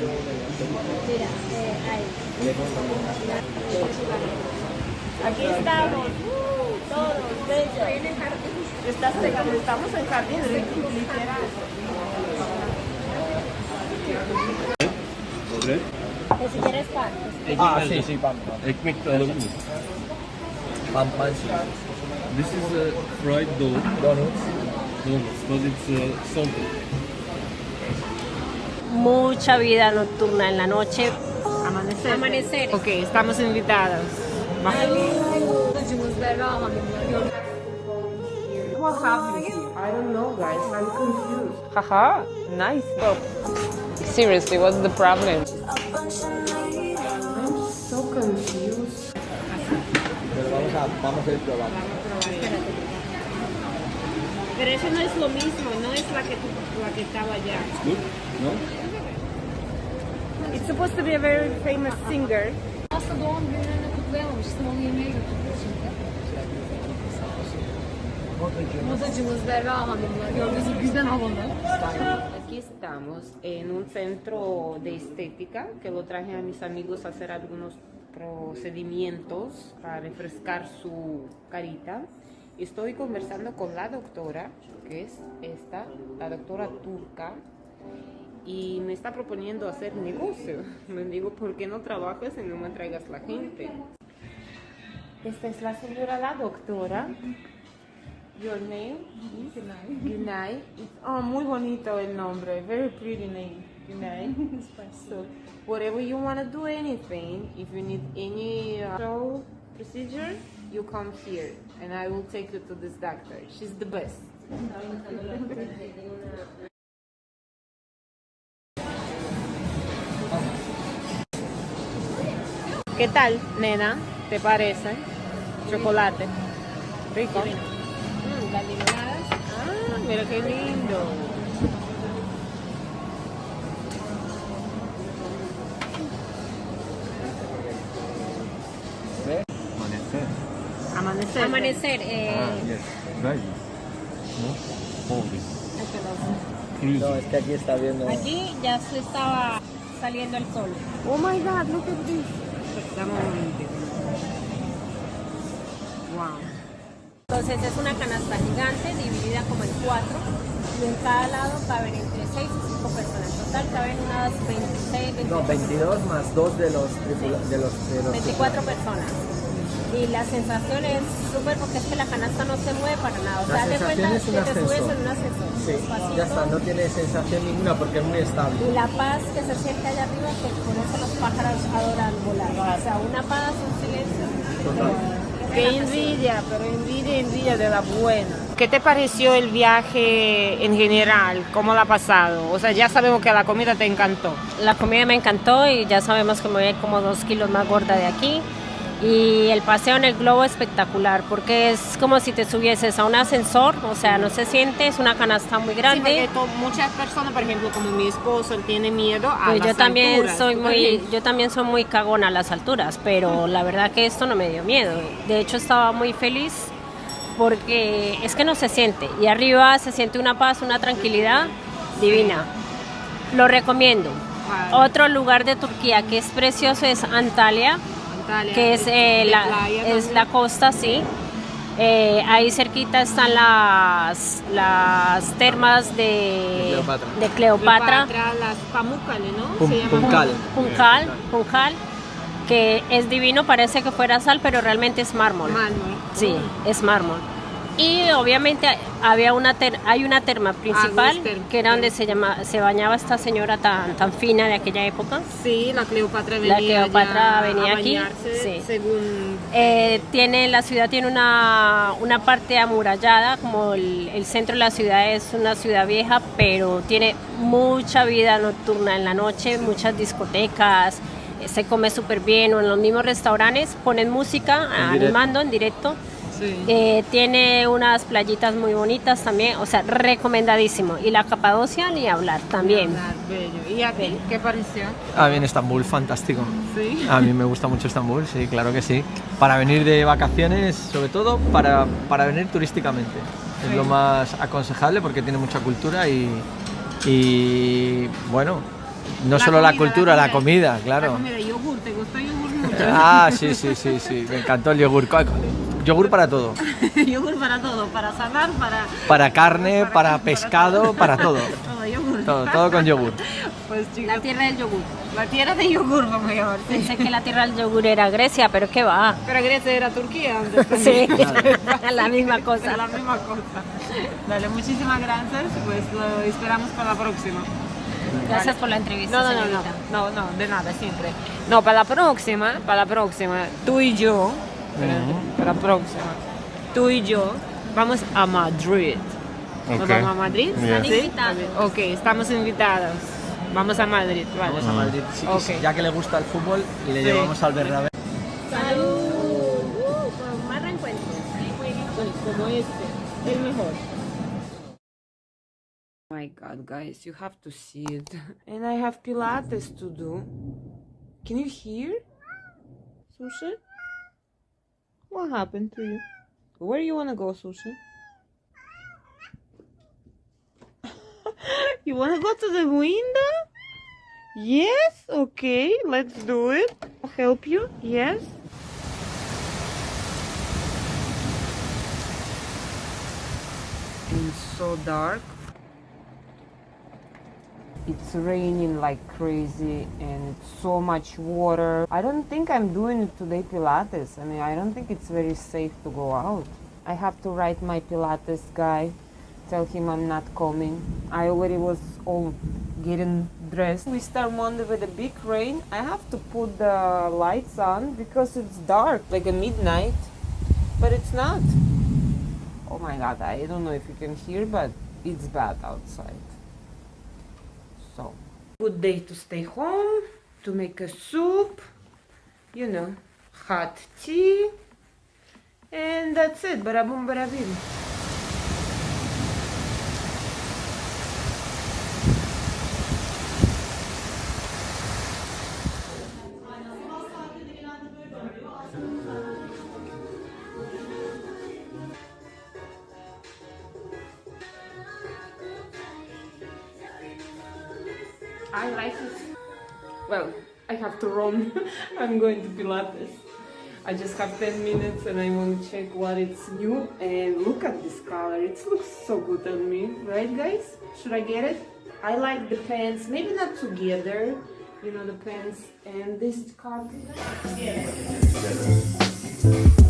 Mira, eh, ahí. Aquí estamos, uh, todos, bellos. Estás pegando, estamos en jardín literal. Bread. Que si quieres pan. Ah, sí, sí, pan. pan. Ekmek de alabilir miyim? Pan, pan, sí. This is a fried dough. Donuts. Donuts, but it's uh, salted. Mucha vida nocturna en la noche. Amanecer. Amanecer. Ok, estamos invitados. What happened here? I don't know, guys. I'm confused. Haha, nice. Oh. Seriously, what's the problem? I'm so confused. Pero vamos a, vamos a ir probando. Pero eso no es lo mismo, no es la que, la que estaba allá. No? It's supposed to be a very famous singer. Aslında doğum günlerini kutlayamamıştım. Onu yemeğe götürdüm şimdi. Modacımız Berra Hanım'la gördüğünüz bizden havalı. Aquí estamos en un centro de estética que lo traje a mis amigos a hacer algunos procedimientos para refrescar su carita. Estoy conversando con la doctora, que es esta, la doctora turca, y me está proponiendo hacer negocio. Me digo, ¿por qué no trabajas y no me traigas la gente? Esta es la señora, la doctora. Your name is Gunay. It's- Oh, muy bonito el nombre. Very pretty name. Gunay. so, whatever you want to do, anything, if you need any uh, show procedure, you come here and I will take you to this doctor. She's the best. ¿Qué tal, nena? ¿Te parece? Chocolate. Rico. Mm, las limonadas. Ah, mira qué lindo. Amanecer. Amanecer. Amanecer. Eh, Ah, yes. No? No, es que aquí está viendo. Aquí ya se estaba saliendo el sol. Oh my god, look at this. Dame un momentito. Wow. Entonces es una canasta gigante dividida como en cuatro y en cada lado caben entre 6 y 5 personas. En total caben unas 26, 27, No, 22 más 2 de los tripula- de los, de los 24 personas. Y la sensación es súper porque es que la canasta no se mueve para nada. O La sea, de sensación cuenta es un que te subes en un ascensor. Sí, ya está, no tiene sensación ninguna porque es muy estable. Y la paz que se siente allá arriba, que por eso los pájaros adoran volar. O sea, una paz, un silencio. Qué envidia, pero envidia, envidia de la buena. ¿Qué te pareció el viaje en general? ¿Cómo la ha pasado? O sea, ya sabemos que la comida te encantó. La comida me encantó y ya sabemos que me voy a ir como dos kilos más gorda de aquí. Y el paseo en el globo espectacular porque es como si te subieses a un ascensor, o sea, no se siente, es una canasta muy Sí, grande. to- muchas personas, por ejemplo, como mi esposo, él tiene miedo a Pues las yo también alturas. soy ¿Tú muy, yo también soy muy cagona a las alturas, pero la verdad que esto no me dio miedo. De hecho estaba muy feliz porque es que no se siente y arriba se siente una paz, una tranquilidad divina. Lo recomiendo. Vale. Otro lugar de Turquía que es precioso es Antalya, Antalya, que es, eh, la, playa es la costa, sí. Eh, ahí cerquita están las, las termas de Cleopatra. de Cleopatra. Cleopatra, las Pamukkale, ¿no? Pum- Se llama Punkal. Puncal, Puncal, que es divino, parece que fuera sal, pero realmente es mármol. Mármol. Sí, es mármol. Y obviamente había una ter- hay una terma principal, Agustín. que era donde se, llama, se bañaba esta señora tan, tan fina de aquella época. Sí, la Cleopatra venía La Cleopatra venía a aquí, sí. según Eh, tiene, la ciudad tiene una, una parte amurallada, como el, el centro de la ciudad es una ciudad vieja, pero tiene mucha vida nocturna en la noche, muchas discotecas, eh, se come súper bien, o en los mismos restaurantes ponen música directo. animando en directo. Sí. Eh, tiene unas playitas muy bonitas también, o sea, recomendadísimo. Y la Capadocia ni hablar también. Ah, bello. ¿Y a ti qué pareció? Ah, bien, Estambul, fantástico. Sí. A mí me gusta mucho Estambul, sí, claro que sí. Para venir de vacaciones, sobre todo para, para venir turísticamente. Es lo más aconsejable porque tiene mucha cultura y, y, bueno, No solo la cultura, la comida, claro. La comida, yogur, ¿te gusta yogur mucho? Ah, sí, sí, sí, sí. Me encantó el yogur. Yogur para todo. yogur para todo, para sanar, para... Para carne, para pescado, para todo. Todo yogur. Todo, todo con yogur. Pues chicos, La tierra del yogur. la tierra de yogur vamos a llamar. sí. Pensé que la tierra del yogur era Grecia, pero ¿qué va? Pero Grecia era Turquía antes Sí, también. la misma Es cosa. la misma cosa. Dale, muchísimas gracias. Pues lo esperamos para la próxima. Gracias por la entrevista. No, no, no, no, no, no, de nada, siempre. No, para la próxima, para la próxima, tú y yo, para la próxima, tú y yo vamos a Madrid. ¿Nos Ok. vamos a Madrid? Yeah. Invitados. Ok, estamos invitados. Vamos a Madrid, vale. Vamos a Madrid. Sí, que Ok. sí, Ya que le gusta el fútbol, le Sí. llevamos al Bernabéu. Salud. Uh, más reencuentros. como este, el mejor. My God, guys, you have to see it. And I have Pilates to do. Can you hear? Sushi? What happened to you? Where do you wanna go, Sushi? you wanna go to the window? Yes, okay, let's do it. I'll help you, yes. and so dark. It's raining like crazy and so much water. I don't think I'm doing today Pilates. I mean, I don't think it's very safe to go out. I have to write my Pilates guy, tell him I'm not coming. I already was all getting dressed. We start Monday with a big rain. I have to put the lights on because it's dark, like a midnight, but it's not. Oh my god, I don't know if you can hear, but it's bad outside. So, good day to stay home, to make a soup, you know, hot tea, and that's it. Bada bing. I like it. Well, I have to run. I'm going to Pilates. I just have 10 minutes and I want to check what it's new. And look at this color. It looks so good on me. Right, guys? Should I get it? I like the pants. Maybe not together. You know, the pants and this scarf. So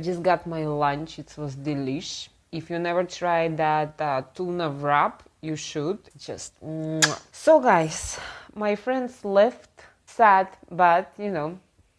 I just got my lunch. It was delish. If you never tried that uh, tuna wrap, you should. Just mwah. so, guys. My friends left. Sad, but you know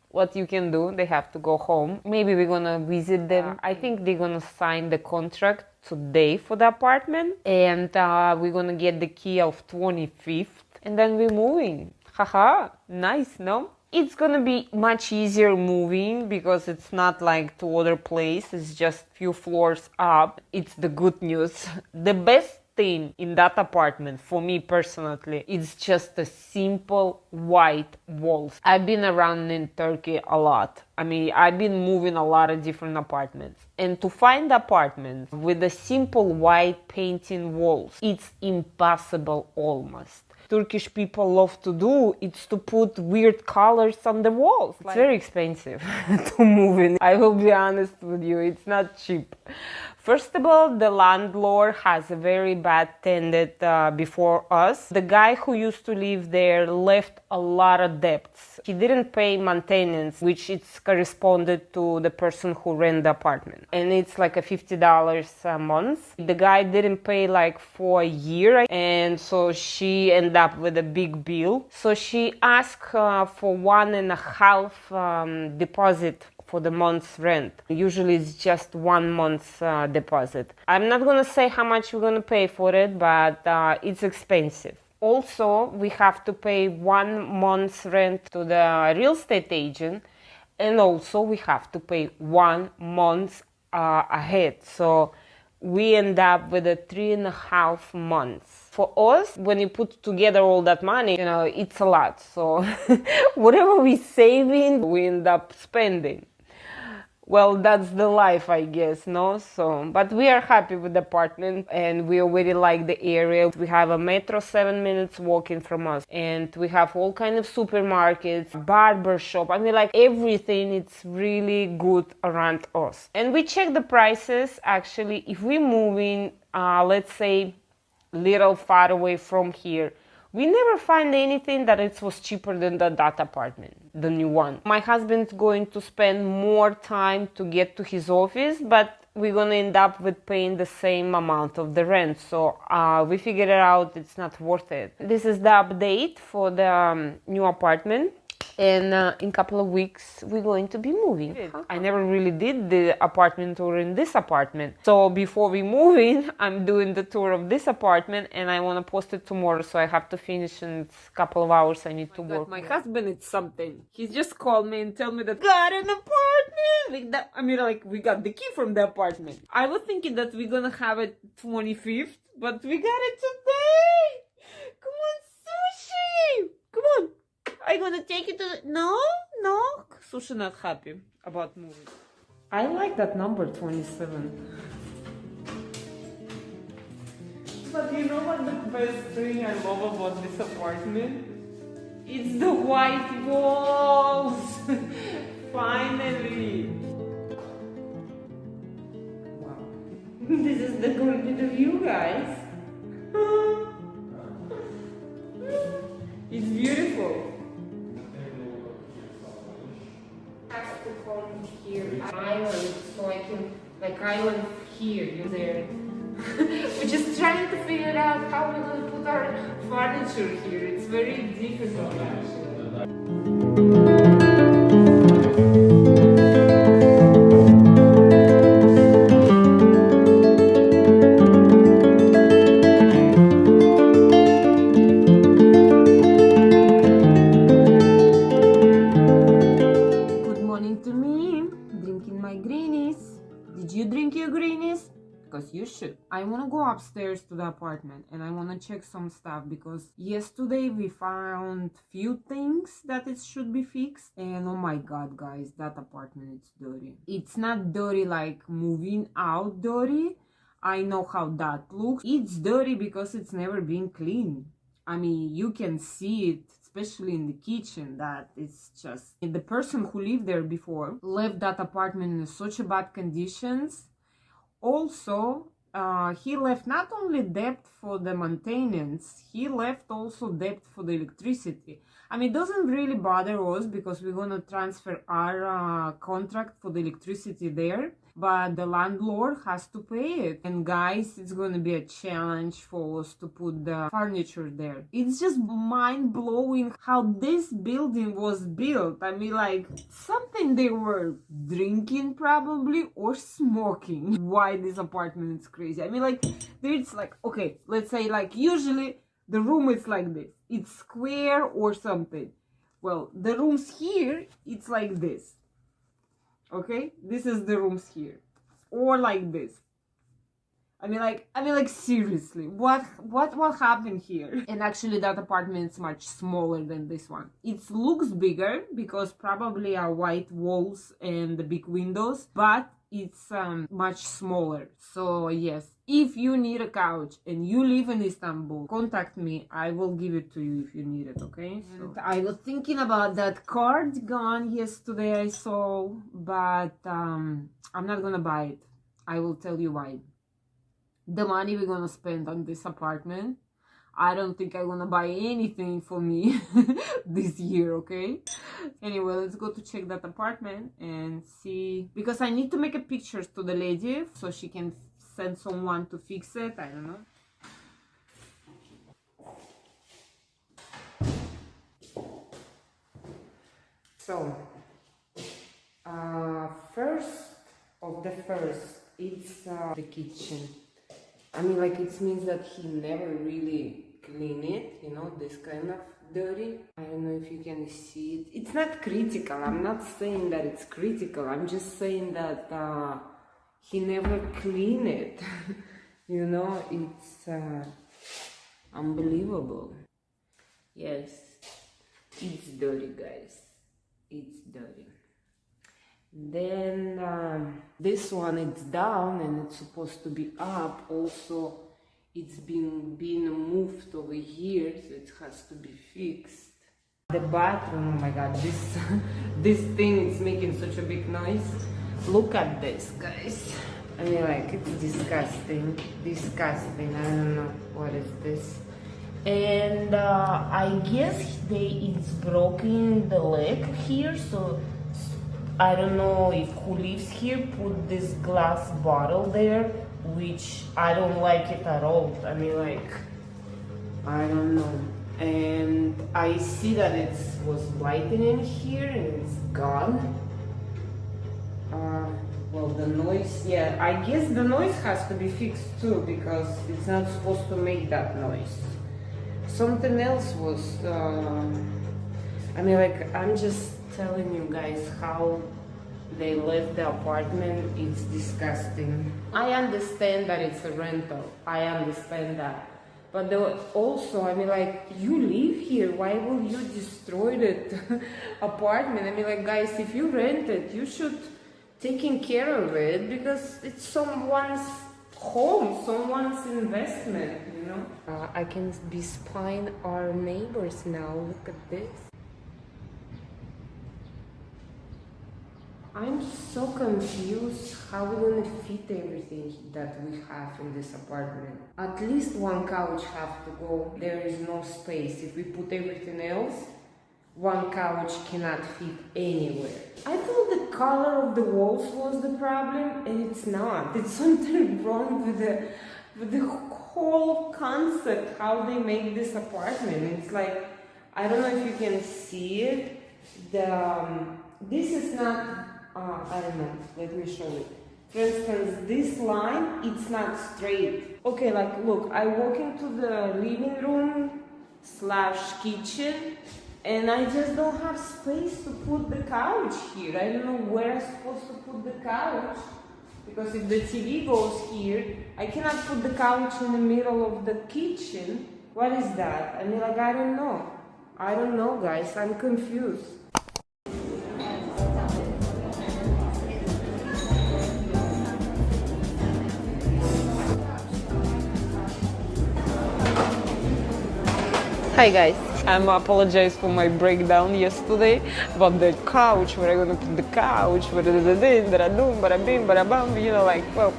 what you can do. They have to go home. Maybe we're gonna visit them. I think they're gonna sign the contract today for the apartment, and uh, we're gonna get the key of 25th, and then we're moving. Haha, nice, no? It's gonna be much easier moving because it's not like to other place. It's just few floors up. It's the good news. The best thing in that apartment for me personally is just a simple white walls. I've been around in Turkey a lot. I mean, I've been moving a lot of different apartments. And to find apartments with a simple white painting walls, it's impossible almost. Turkish people love to do it's to put weird colors on the walls. It's very expensive to move in. I will be honest with you, it's not cheap. First of all, the landlord has a very bad tenant uh, before us. The guy who used to live there left a lot of debts. He didn't pay maintenance, which is corresponded to the person who rent the apartment. And it's like a $50 a month. The guy didn't pay like for a year. And so she ended up with a big bill. So she asked uh, for one and a half um, deposit for the month's rent. Usually it's just one month's uh, deposit. I'm not gonna say how much we're gonna pay for it, but uh, it's expensive. Also, we have to pay one month's rent to the real estate agent, and also we have to pay one month uh, ahead. So we end up with a three and a half months for us when you put together all that money you know it's a lot so whatever we're saving we end up spending well that's the life i guess no? So but we are happy with the apartment and we already like the area. We have a metro seven minutes walking from us and we have all kind of supermarkets barber shop. I mean like everything it's really good around us. And we check the prices actually. If we move in uh, let's say little far away from here we never find anything that it was cheaper than the, that apartment, the new one. My husband's going to spend more time to get to his office, but we're gonna end up with paying the same amount of the rent. So uh, we figured out; it's not worth it. This is the update for the um, new apartment and uh, in a couple of weeks we're going to be moving. I never really did the apartment tour in this apartment. So before we move in i'm doing the tour of this apartment and i want to post it tomorrow so i have to finish in a couple of hours i need to work my husband is something. He just called me and tell me that got an apartment! Like that i mean like we got the key from the apartment. I was thinking that we're gonna have it 25th but we got it today! Come on sushi come on are you gonna take it to the... No, no. Sushi not happy about moving. I like that number 27. But you know what the best thing I love about this apartment? It's the white walls! Finally! Wow. this is the corridor view, guys. Like island here you there. We're just trying to figure out how we're going to put our furniture here. It's very difficult actually upstairs to the apartment and I want to check some stuff because yesterday we found few things that it should be fixed and oh my god guys that apartment is dirty. It's not dirty like moving out dirty. I know how that looks. It's dirty because it's never been clean. I mean you can see it especially in the kitchen that it's just the person who lived there before left that apartment in such a bad conditions also uh, he left not only debt for the maintenance, he left also debt for the electricity. I mean, it doesn't really bother us because we're going to transfer our uh, contract for the electricity there but the landlord has to pay it. And guys, it's gonna be a challenge for us to put the furniture there. It's just mind blowing how this building was built. I mean, like something they were drinking probably or smoking. Why this apartment is crazy? I mean, like there's like okay, let's say like usually the room is like this. It's square or something. Well, the rooms here, it's like this okay this is the rooms here or like this I mean, like, I mean, like, seriously, what, what, what happened here? And actually, that apartment is much smaller than this one. It looks bigger because probably are white walls and the big windows, but it's um, much smaller. So yes, if you need a couch and you live in Istanbul, contact me. I will give it to you if you need it. Okay. So I was thinking about that cardigan yesterday I saw, but um, I'm not gonna buy it. I will tell you why the money we're gonna spend on this apartment I don't think I'm gonna buy anything for me this year, okay? Anyway, let's go to check that apartment and see because I need to make a pictures to the lady so she can send someone to fix it. I don't know. So, uh, first of the first, it's uh, the kitchen. I mean, like it means that he never really clean it, you know, this kind of dirty. I don't know if you can see it. It's not critical. I'm not saying that it's critical. I'm just saying that uh, he never clean it. you know, it's uh, unbelievable. Yes, it's dirty, guys. It's dirty. Then um, this one it's down and it's supposed to be up. Also, it's been been moved over here, so it has to be fixed. The bathroom, oh my god, this this thing is making such a big noise. Look at this, guys. I mean, like it's disgusting, disgusting. I don't know what is this. And uh, I guess they it's broken the leg here, so I don't know if who lives here put this glass bottle there, which I don't like it at all. I mean, like, I don't know. And I see that it was lightning here and it's gone. Uh, well, the noise, yeah, I guess the noise has to be fixed too because it's not supposed to make that noise. Something else was, uh, I mean, like, I'm just telling you guys how they left the apartment. It's disgusting. I understand that it's a rental. I understand that. But also, I mean, like, you live here. Why will you destroy that apartment? I mean, like, guys, if you rent it, you should taking care of it because it's someone's home, someone's investment, you know? Uh, I can be spying our neighbors now. Look at this. I'm so confused how we're gonna fit everything that we have in this apartment. At least one couch have to go. There is no space. If we put everything else, one couch cannot fit anywhere. I thought the color of the walls was the problem and it's not. It's something wrong with the with the whole concept how they make this apartment. It's like I don't know if you can see it. The um, this is not uh, I don't know, let me show it. For instance, this line, it's not straight. Okay, like, look, I walk into the living room slash kitchen and I just don't have space to put the couch here. I don't know where I'm supposed to put the couch because if the TV goes here, I cannot put the couch in the middle of the kitchen. What is that? I mean, like, I don't know. I don't know, guys. I'm confused. Hi guys, I'm apologize for my breakdown yesterday about the couch, where I'm gonna put the couch, where da da da da da bada bim, bada you know, like, well,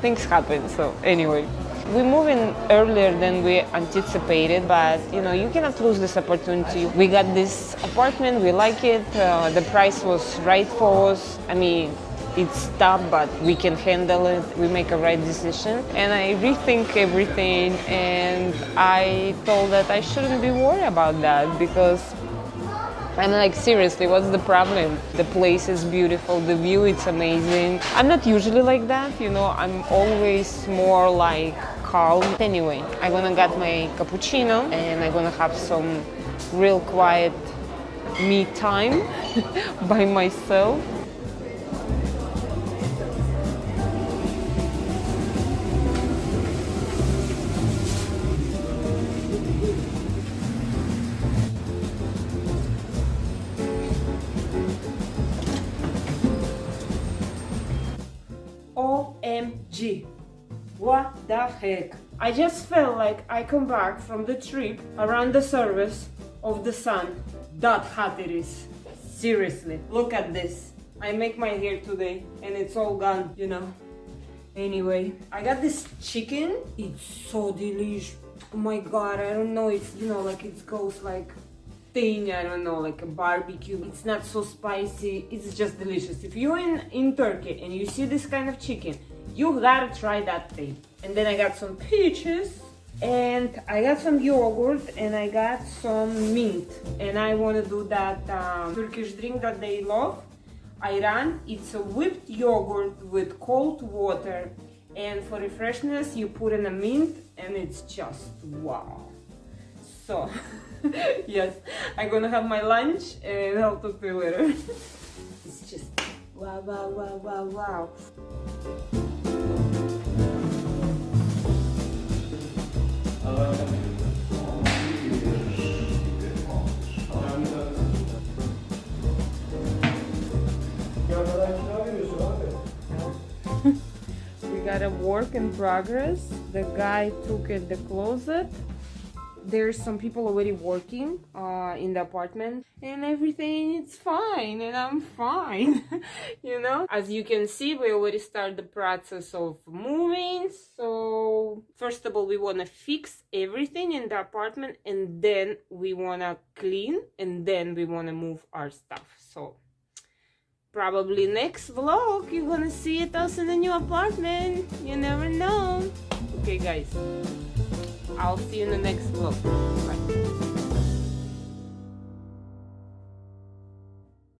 things happen, so anyway. We moved in earlier than we anticipated, but you know, you cannot lose this opportunity. We got this apartment, we like it, uh, the price was right for us. I mean, it's tough, but we can handle it. We make a right decision. And I rethink everything and I thought that I shouldn't be worried about that because I'm like, seriously, what's the problem? The place is beautiful, the view it's amazing. I'm not usually like that, you know, I'm always more like calm. Anyway, I'm gonna get my cappuccino and I'm gonna have some real quiet me time by myself. The heck? I just felt like I come back from the trip around the service of the sun. That hot it is. Seriously, look at this. I make my hair today and it's all gone, you know. Anyway, I got this chicken. It's so delicious. Oh my god, I don't know. It's, you know, like it goes like thing, I don't know, like a barbecue. It's not so spicy. It's just delicious. If you're in, in Turkey and you see this kind of chicken, you gotta try that thing. And then I got some peaches and I got some yogurt and I got some mint. And I want to do that um, Turkish drink that they love. Ayran it's a whipped yogurt with cold water. And for refreshness you put in a mint and it's just wow. So yes I'm gonna have my lunch and I'll talk to you later. It's just wow wow wow wow wow we got a work in progress. The guy took it the closet. There's some people already working uh, in the apartment and everything it's fine and I'm fine you know? As you can see we already start the process of moving so first of all we want to fix everything in the apartment and then we want to clean and then we want to move our stuff so. Probably next vlog you're gonna see it us in the new apartment you never know. Okay guys i'll see you in the next vlog. Bye